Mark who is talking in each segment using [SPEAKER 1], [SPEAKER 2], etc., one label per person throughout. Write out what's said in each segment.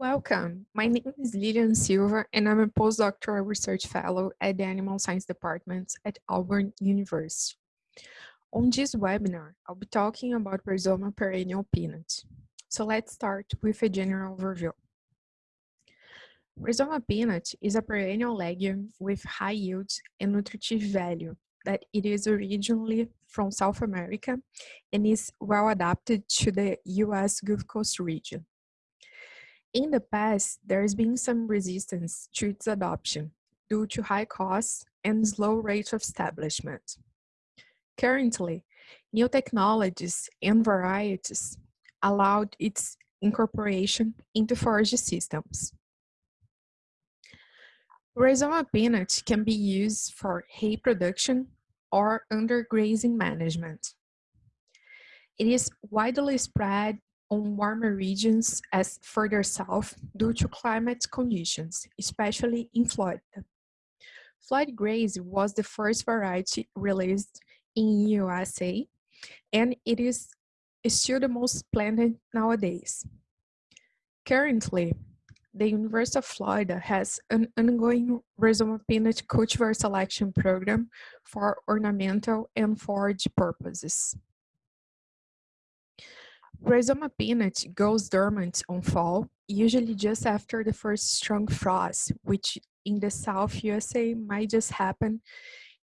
[SPEAKER 1] Welcome. My name is Lilian Silva, and I'm a postdoctoral research fellow at the Animal Science Department at Auburn University. On this webinar, I'll be talking about Rhizoma perennial peanut. So let's start with a general overview. Rhizoma peanut is a perennial legume with high yields and nutritive value that it is originally from South America and is well adapted to the US Gulf Coast region. In the past, there has been some resistance to its adoption due to high costs and slow rate of establishment. Currently, new technologies and varieties allowed its incorporation into forage systems. Rhizoma peanut can be used for hay production or undergrazing management. It is widely spread on warmer regions as further south due to climate conditions, especially in Florida. Florigraze was the first variety released in USA, and it is still the most planted nowadays. Currently, the University of Florida has an ongoing rhizoma peanut cultivar selection program for ornamental and forage purposes. Rhizoma peanut goes dormant on fall, usually just after the first strong frost, which in the South USA might just happen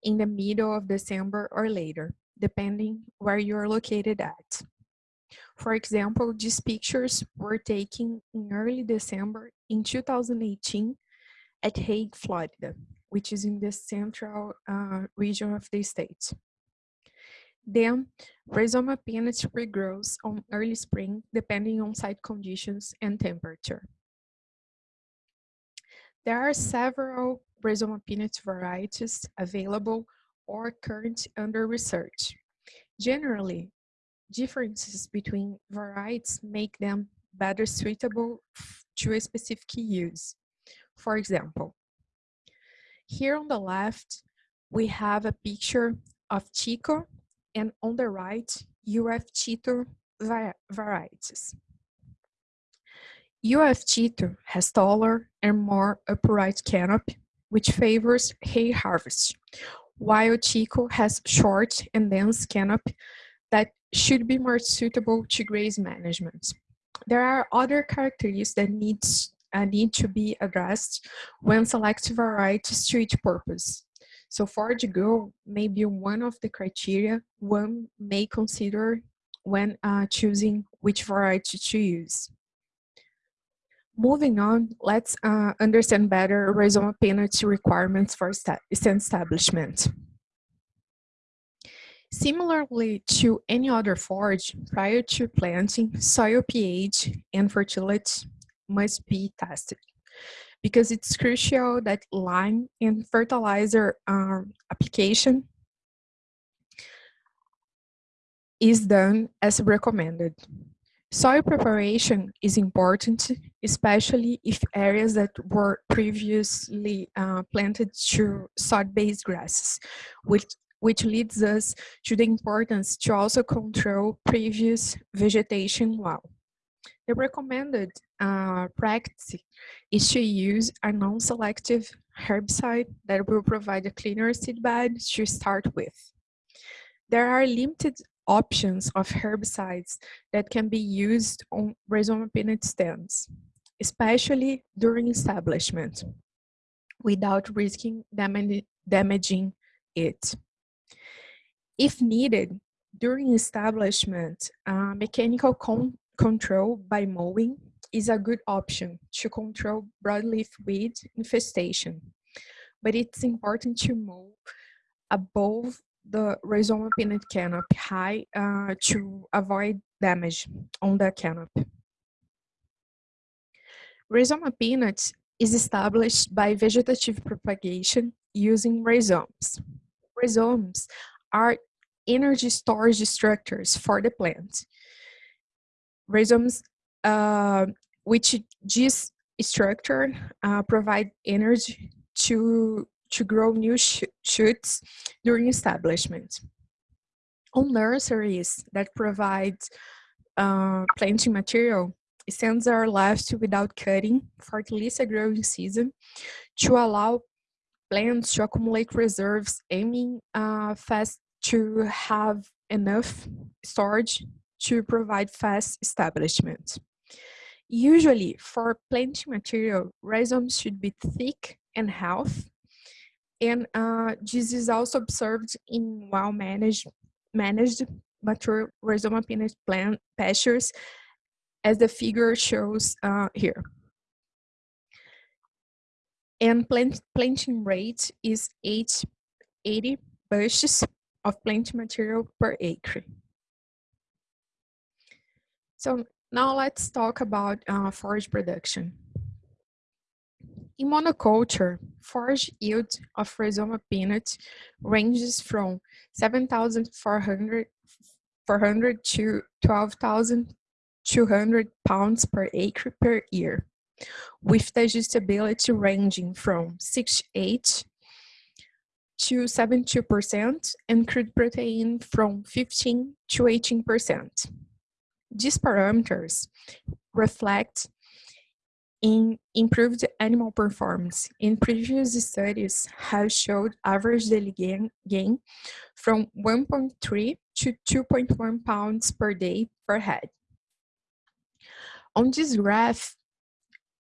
[SPEAKER 1] in the middle of December or later, depending where you are located at. For example, these pictures were taken in early December in 2018 at Hague, Florida, which is in the central uh, region of the state. Then, rhizoma peanut regrows on early spring depending on site conditions and temperature. There are several rhizoma peanut varieties available or current under research. Generally, differences between varieties make them better suitable to a specific use. For example, here on the left, we have a picture of Chico and on the right, UF Tito varieties. UF Tito has taller and more upright canopy, which favors hay harvest, while Chico has short and dense canopy that should be more suitable to graze management. There are other characteristics that needs, uh, need to be addressed when selecting varieties to each purpose, so forage grow may be one of the criteria one may consider when uh, choosing which variety to use. Moving on, let's uh, understand better rhizoma penalty requirements for stand establishment. Similarly to any other forage, prior to planting, soil pH and fertility must be tested because it's crucial that lime and fertilizer um, application is done as recommended. Soil preparation is important, especially if areas that were previously uh, planted to sod-based grasses, which, which leads us to the importance to also control previous vegetation well. The recommended uh, practice is to use a non-selective herbicide that will provide a cleaner seed bed to start with. There are limited options of herbicides that can be used on rhizoma peanut stems, especially during establishment, without risking damaging it. If needed, during establishment, uh, mechanical con control by mowing is a good option to control broadleaf weed infestation, but it's important to move above the rhizoma peanut canopy high uh, to avoid damage on the canopy. Rhizoma peanuts is established by vegetative propagation using rhizomes. Rhizomes are energy storage structures for the plant rhizomes, which this structure uh, provide energy to to grow new sh shoots during establishment. On nurseries that provide uh, planting material, stands are left without cutting for at least a growing season to allow plants to accumulate reserves, aiming uh, fast to have enough storage to provide fast establishment. Usually, for planting material, rhizomes should be thick and healthy, and uh, this is also observed in well-managed managed mature rhizoma peanut plant pastures, as the figure shows uh, here. And plant, planting rate is 8, 80 bushes of planting material per acre. So now let's talk about uh, forage production. In monoculture, forage yield of rhizoma peanut ranges from 7,400 400 to 12,200 pounds per acre per year, with digestibility ranging from 68 to 72% and crude protein from 15 to 18%. These parameters reflect in improved animal performance. In previous studies have showed average daily gain, gain from 1.3 to 2.1 pounds per day per head. On this graph,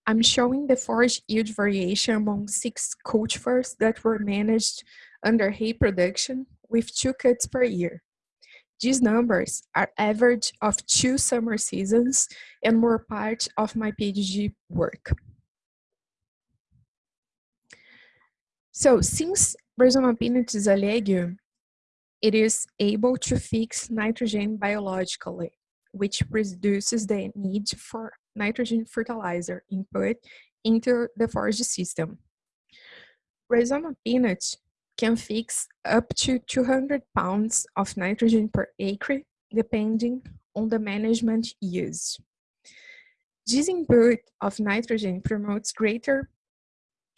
[SPEAKER 1] I'm showing the forage yield variation among six cultivars that were managed under hay production with two cuts per year. These numbers are average of two summer seasons and were part of my PhD work. So since Rhizoma is a legume, it is able to fix nitrogen biologically, which reduces the need for nitrogen fertilizer input into the forage system. Rhizoma peanut can fix up to 200 pounds of nitrogen per acre, depending on the management used. This input of nitrogen promotes greater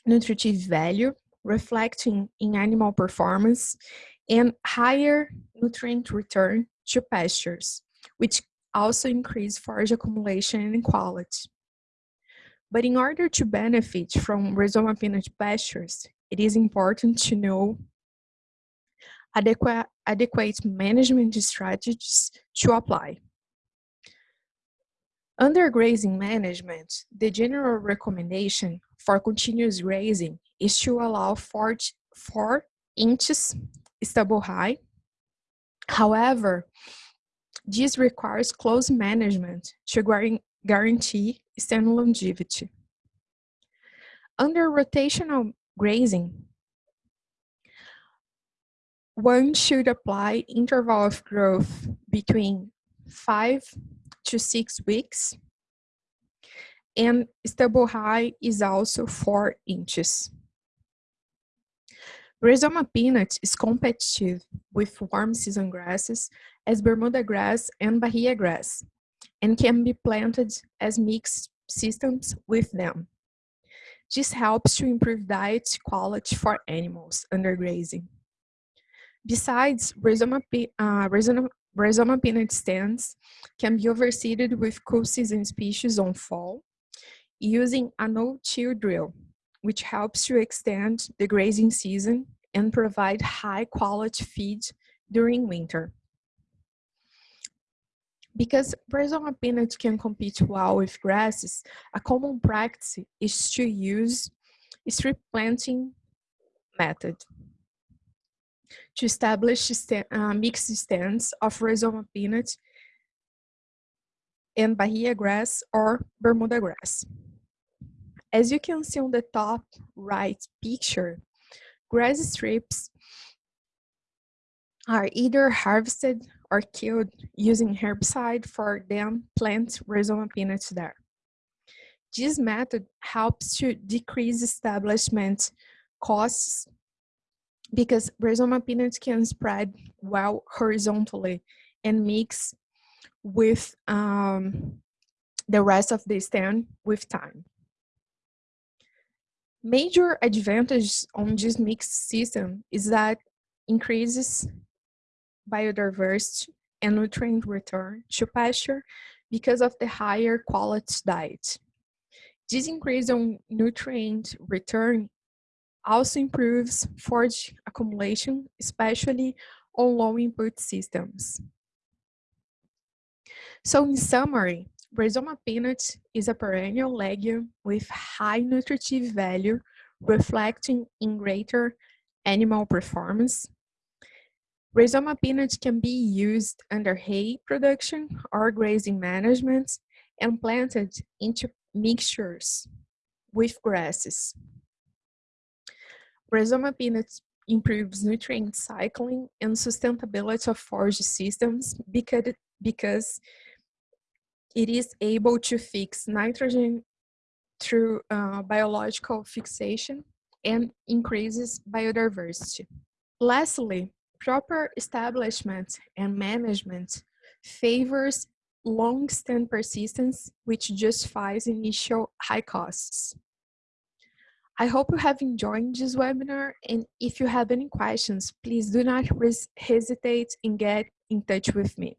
[SPEAKER 1] nutritive value, reflecting in animal performance, and higher nutrient return to pastures, which also increase forage accumulation and quality. But in order to benefit from rhizoma peanut pastures, it is important to know adequate, adequate management strategies to apply. Under grazing management, the general recommendation for continuous grazing is to allow 4, four inches stubble high. However, this requires close management to guarantee stand longevity. Under rotational grazing, one should apply interval of growth between five to six weeks and stubble height is also four inches. Rhizoma peanut is competitive with warm season grasses as Bermuda grass and Bahia grass and can be planted as mixed systems with them. This helps to improve diet quality for animals under grazing. Besides, rhizoma, uh, peanut stands can be overseeded with cool season species on fall using a no-till drill, which helps to extend the grazing season and provide high quality feed during winter. Because rhizoma peanuts can compete well with grasses, a common practice is to use strip planting method to establish st uh, mixed stands of rhizoma peanut and Bahia grass or Bermuda grass. As you can see on the top right picture, grass strips are either harvested or killed using herbicide for then plant rhizoma peanuts there. This method helps to decrease establishment costs because rhizoma peanuts can spread well horizontally and mix with um, the rest of the stand with time. Major advantage on this mixed system is that increases biodiversity and nutrient return to pasture because of the higher quality diet. This increase on nutrient return also improves forage accumulation, especially on low input systems. So in summary, Rhizoma peanut is a perennial legume with high nutritive value, reflecting in greater animal performance. Rhizoma peanut can be used under hay production or grazing management and planted into mixtures with grasses. Rhizoma peanuts improves nutrient cycling and sustainability of forage systems because, because it is able to fix nitrogen through uh, biological fixation and increases biodiversity. Lastly, proper establishment and management favors long-stand persistence, which justifies initial high costs. I hope you have enjoyed this webinar, and if you have any questions, please do not hesitate and get in touch with me.